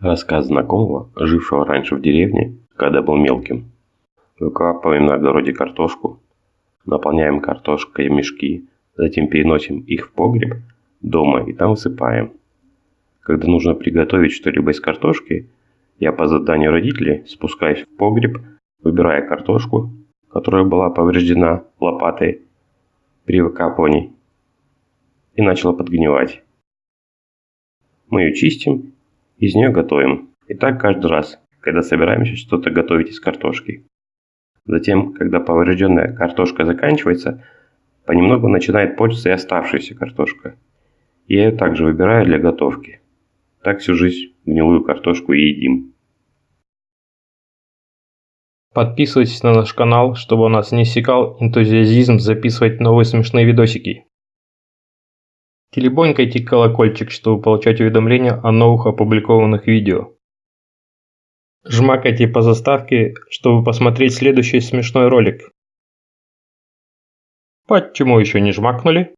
Рассказ знакомого, жившего раньше в деревне, когда был мелким. Выкапываем на огороде картошку, наполняем картошкой мешки, затем переносим их в погреб дома и там высыпаем. Когда нужно приготовить что-либо из картошки, я по заданию родителей спускаюсь в погреб, выбирая картошку, которая была повреждена лопатой при выкапывании и начала подгнивать. Мы ее чистим из нее готовим. И так каждый раз, когда собираемся что-то готовить из картошки. Затем, когда поврежденная картошка заканчивается, понемногу начинает портиться и оставшаяся картошка. Я ее также выбираю для готовки. Так всю жизнь гнилую картошку и едим. Подписывайтесь на наш канал, чтобы у нас не иссякал энтузиазизм записывать новые смешные видосики. Телебонькайте колокольчик, чтобы получать уведомления о новых опубликованных видео. Жмакайте по заставке, чтобы посмотреть следующий смешной ролик. Почему еще не жмакнули?